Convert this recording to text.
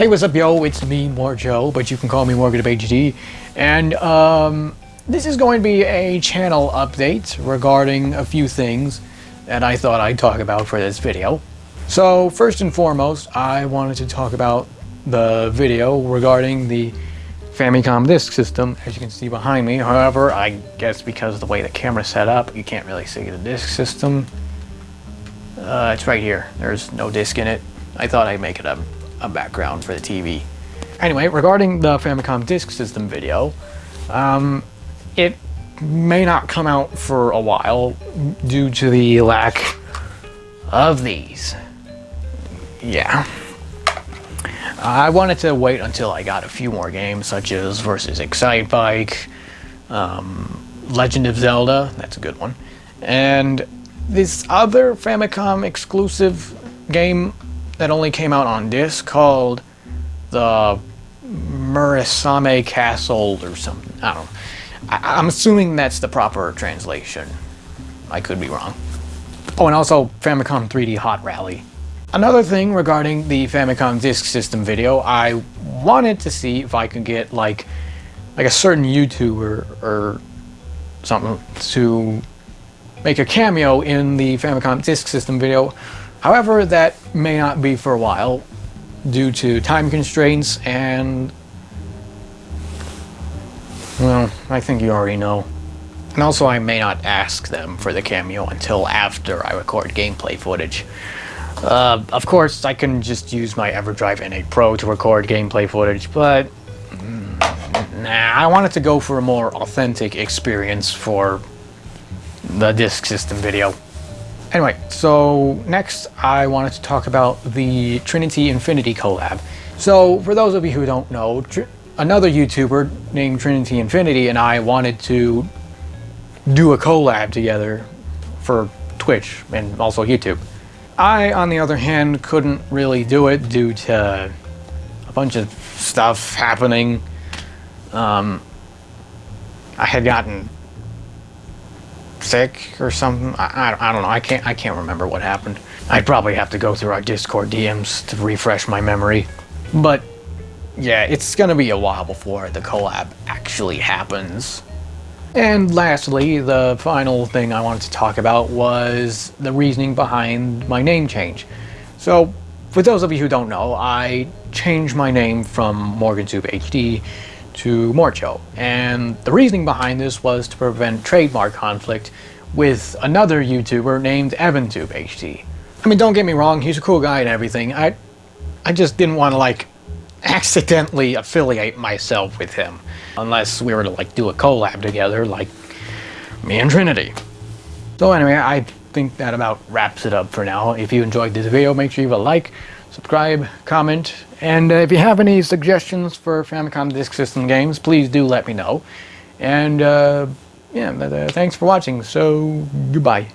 Hey, what's up, yo? It's me, More Joe, but you can call me Morgan of HD. And um, this is going to be a channel update regarding a few things that I thought I'd talk about for this video. So, first and foremost, I wanted to talk about the video regarding the Famicom Disk System, as you can see behind me. However, I guess because of the way the camera's set up, you can't really see the disk system. Uh, it's right here. There's no disk in it. I thought I'd make it a, a background for the TV. Anyway, regarding the Famicom Disk System video, um, it may not come out for a while due to the lack of these. Yeah. I wanted to wait until I got a few more games such as Versus Excitebike, um, Legend of Zelda, that's a good one, and this other Famicom exclusive game that only came out on disc called the Murasame Castle or something. I don't know. I I'm assuming that's the proper translation. I could be wrong. Oh, and also Famicom 3D Hot Rally. Another thing regarding the Famicom Disk System video, I wanted to see if I could get like like a certain YouTuber or something to make a cameo in the Famicom Disk System video. However, that may not be for a while due to time constraints and well, I think you already know. And also I may not ask them for the cameo until after I record gameplay footage. Uh, of course, I can just use my EverDrive N8 Pro to record gameplay footage, but mm, nah, I wanted to go for a more authentic experience for the disk system video. Anyway, so next I wanted to talk about the Trinity Infinity collab. So for those of you who don't know, another YouTuber named Trinity Infinity and I wanted to do a collab together for Twitch and also YouTube. I, on the other hand, couldn't really do it due to a bunch of stuff happening. Um, I had gotten sick or something. I, I, I, don't know. I can't. I can't remember what happened. I'd probably have to go through our Discord DMs to refresh my memory. But yeah, it's gonna be a while before the collab actually happens. And lastly, the final thing I wanted to talk about was the reasoning behind my name change. So, for those of you who don't know, I changed my name from MorganTube HD to Morcho, and the reasoning behind this was to prevent trademark conflict with another YouTuber named EvanTubeHD. I mean, don't get me wrong, he's a cool guy and everything. I, I just didn't want to like accidentally affiliate myself with him. Unless we were to like do a collab together like me and Trinity. So anyway, I think that about wraps it up for now. If you enjoyed this video, make sure you leave a like, subscribe, comment, and uh, if you have any suggestions for Famicom Disk System games, please do let me know. And uh, yeah, uh, thanks for watching, so goodbye.